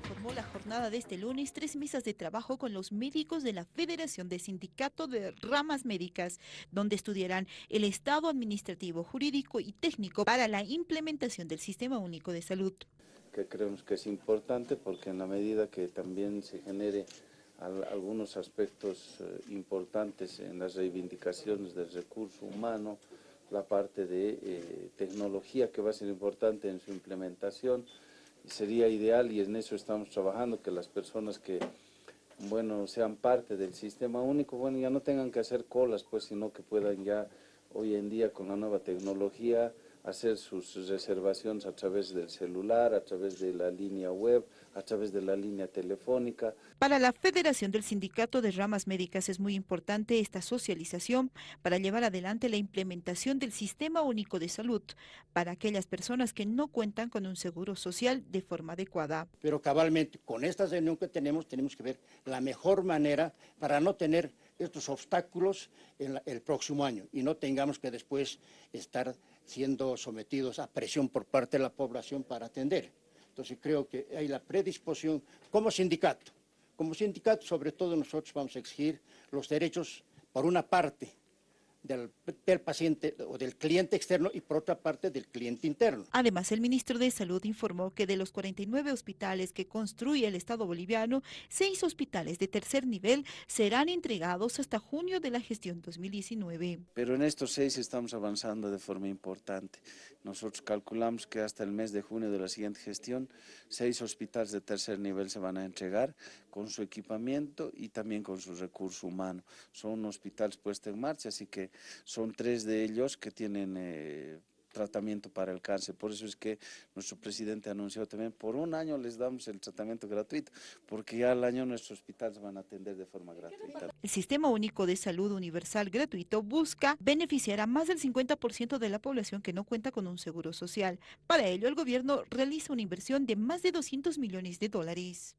conformó la jornada de este lunes tres mesas de trabajo con los médicos de la Federación de Sindicato de Ramas Médicas, donde estudiarán el estado administrativo, jurídico y técnico para la implementación del Sistema Único de Salud. Que creemos que es importante porque en la medida que también se genere algunos aspectos eh, importantes en las reivindicaciones del recurso humano, la parte de eh, tecnología que va a ser importante en su implementación, sería ideal y en eso estamos trabajando, que las personas que bueno, sean parte del sistema único, bueno, ya no tengan que hacer colas, pues, sino que puedan ya hoy en día con la nueva tecnología hacer sus reservaciones a través del celular, a través de la línea web, a través de la línea telefónica. Para la Federación del Sindicato de Ramas Médicas es muy importante esta socialización para llevar adelante la implementación del Sistema Único de Salud para aquellas personas que no cuentan con un seguro social de forma adecuada. Pero cabalmente, con esta reunión que tenemos, tenemos que ver la mejor manera para no tener estos obstáculos en el próximo año y no tengamos que después estar siendo sometidos a presión por parte de la población para atender. Entonces creo que hay la predisposición como sindicato. Como sindicato, sobre todo nosotros vamos a exigir los derechos, por una parte, del, paciente o del cliente externo y por otra parte del cliente interno. Además, el ministro de Salud informó que de los 49 hospitales que construye el Estado boliviano, seis hospitales de tercer nivel serán entregados hasta junio de la gestión 2019. Pero en estos seis estamos avanzando de forma importante. Nosotros calculamos que hasta el mes de junio de la siguiente gestión, seis hospitales de tercer nivel se van a entregar con su equipamiento y también con su recurso humano. Son hospitales puestos en marcha, así que son tres de ellos que tienen eh, tratamiento para el cáncer. Por eso es que nuestro presidente anunció también, por un año les damos el tratamiento gratuito, porque ya al año nuestros hospitales van a atender de forma gratuita. El Sistema Único de Salud Universal Gratuito busca beneficiar a más del 50% de la población que no cuenta con un seguro social. Para ello, el gobierno realiza una inversión de más de 200 millones de dólares.